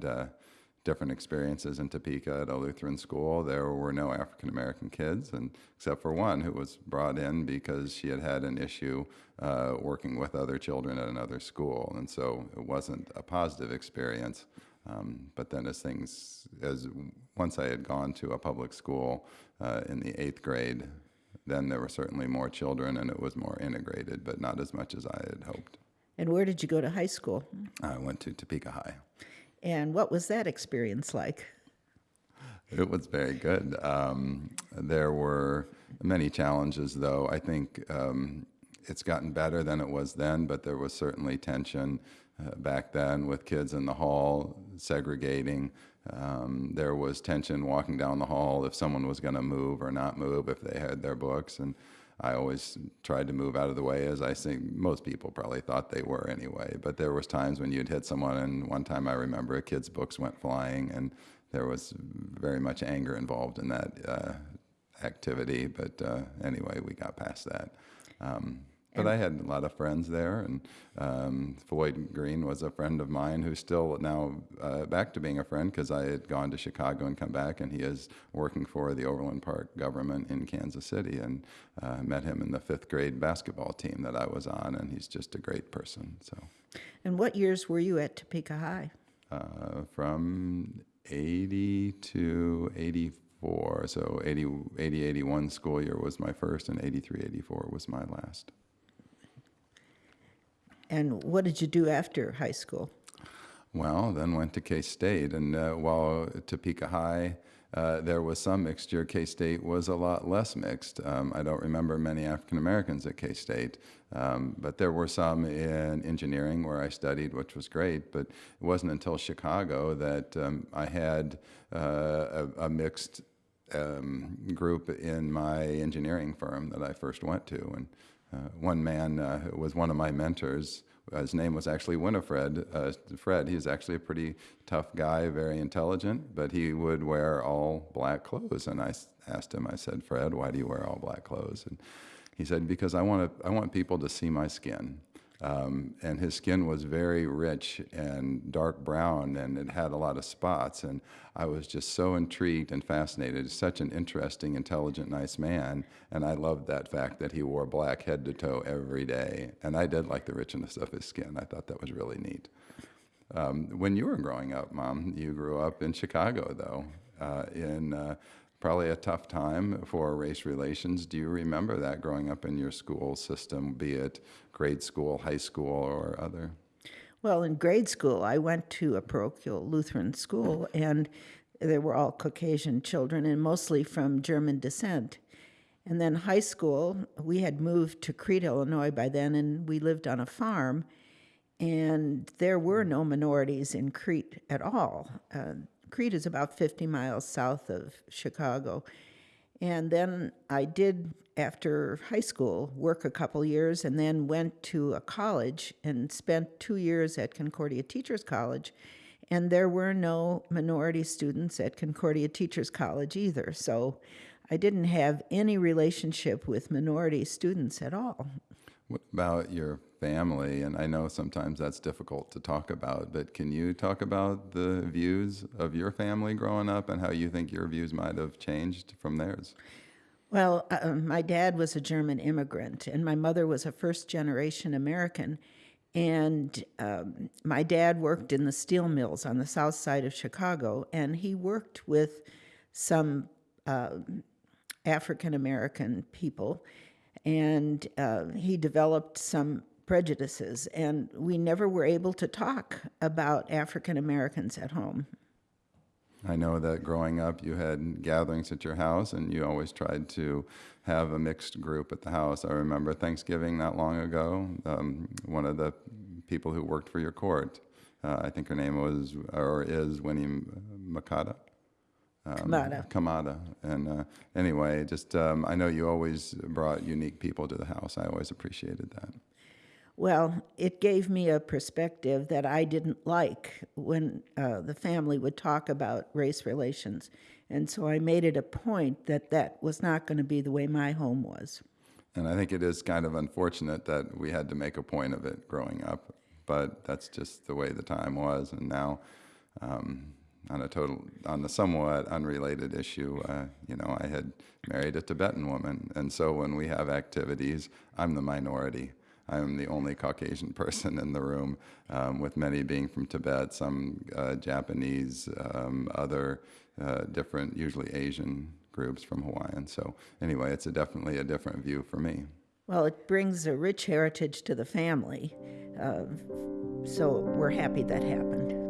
growing up, we had uh, different experiences in Topeka at a Lutheran school. There were no African American kids, and except for one who was brought in because she had had an issue uh, working with other children at another school, and so it wasn't a positive experience. Um, but then, as things, as once I had gone to a public school uh, in the eighth grade, then there were certainly more children, and it was more integrated, but not as much as I had hoped. And where did you go to high school? I went to Topeka High. And what was that experience like? It was very good. Um, there were many challenges, though. I think um, it's gotten better than it was then, but there was certainly tension uh, back then with kids in the hall segregating. Um, there was tension walking down the hall if someone was going to move or not move if they had their books. And I always tried to move out of the way, as I think most people probably thought they were anyway. But there was times when you'd hit someone, and one time I remember a kid's books went flying, and there was very much anger involved in that uh, activity. But uh, anyway, we got past that. Um, but I had a lot of friends there, and um, Floyd Green was a friend of mine who's still now uh, back to being a friend because I had gone to Chicago and come back, and he is working for the Overland Park government in Kansas City, and uh, met him in the fifth grade basketball team that I was on, and he's just a great person. So, And what years were you at Topeka High? uh, from 80 to 84, so 80, 80, 81 school year was my first, and 83, 84 was my last. And what did you do after high school? Well, then went to K State, and uh, while Topeka High, uh, there was some mixture. K State was a lot less mixed. Um, I don't remember many African Americans at K State, um, but there were some in engineering where I studied, which was great. But it wasn't until Chicago that um, I had uh, a, a mixed um, group in my engineering firm that I first went to. And one man uh, was one of my mentors. uh, His name was actually Winifred. Uh, Fred. He's actually a pretty tough guy, very intelligent, but he would wear all black clothes. And I asked him. I said, "Fred, why do you wear all black clothes?" And he said, "Because I want to. I want people to see my skin." Um, and his skin was very rich and dark brown, and it had a lot of spots. And I was just so intrigued and fascinated. Such an interesting, intelligent, nice man. And I loved that fact that he wore black head to toe every day. And I did like the richness of his skin. I thought that was really neat. Um, when you were growing up, Mom, you grew up in Chicago, though, uh, in uh, probably a tough time for race relations. Do you remember that growing up in your school system, be it grade school, high school, or other? Well, in grade school, I went to a parochial Lutheran school, and there were all Caucasian children and mostly from German descent. And then high school, we had moved to Crete, Illinois by then, and we lived on a farm. And there were no minorities in Crete at all. Uh, Crete is about 50 miles south of Chicago. And then I did, after high school, work a couple years and then went to a college and spent two years at Concordia Teachers College. And there were no minority students at Concordia Teachers College either. So I didn't have any relationship with minority students at all. What about your family? And I know sometimes that's difficult to talk about, but can you talk about the views of your family growing up and how you think your views might have changed from theirs? Well, uh, my dad was a German immigrant, and my mother was a first generation American. And um, my dad worked in the steel mills on the south side of Chicago, and he worked with some uh, African American people, and uh, he developed some prejudices, and we never were able to talk about African Americans at home. I know that growing up you had gatherings at your house and you always tried to have a mixed group at the house. I remember Thanksgiving not long ago, um, one of the people who worked for your court, uh, I think her name was or is Winnie Makata. Um, Kamada. Kamada. And uh, anyway, just um, I know you always brought unique people to the house. I always appreciated that. Well, it gave me a perspective that I didn't like when uh, the family would talk about race relations. And so I made it a point that that was not going to be the way my home was. And I think it is kind of unfortunate that we had to make a point of it growing up. but that's just the way the time was. And now, um, on a total, on a somewhat unrelated issue, uh, you know, I had married a Tibetan woman, and so when we have activities, I'm the minority. I'm the only Caucasian person in the room, um, with many being from Tibet, some uh, Japanese, um, other uh, different, usually Asian groups from Hawaiian. So anyway, it's a definitely a different view for me. Well, it brings a rich heritage to the family. Uh, so we're happy that happened.